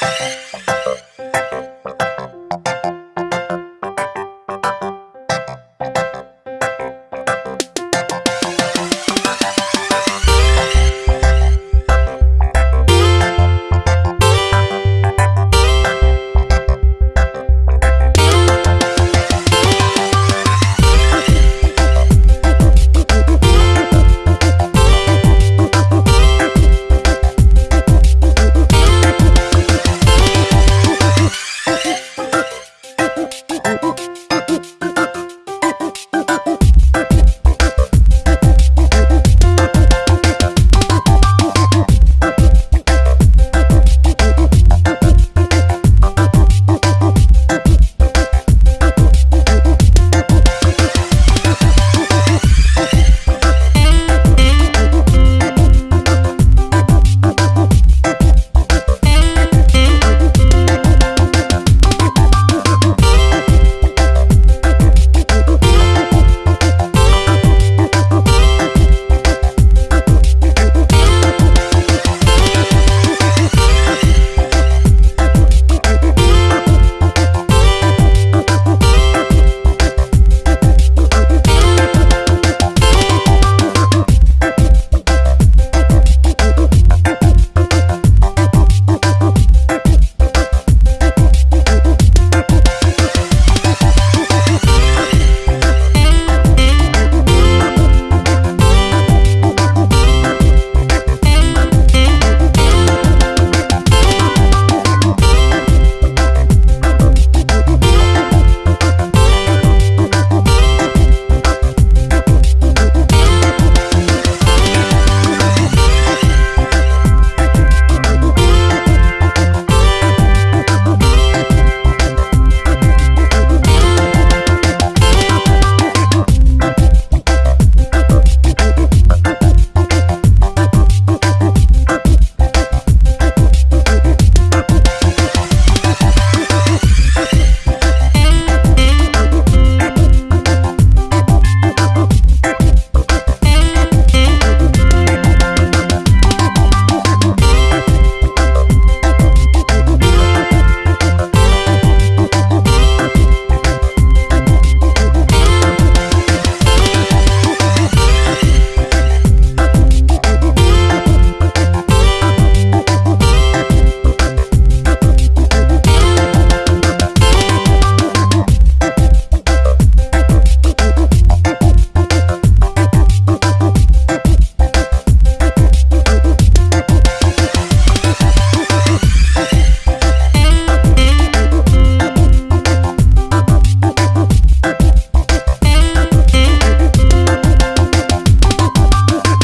Música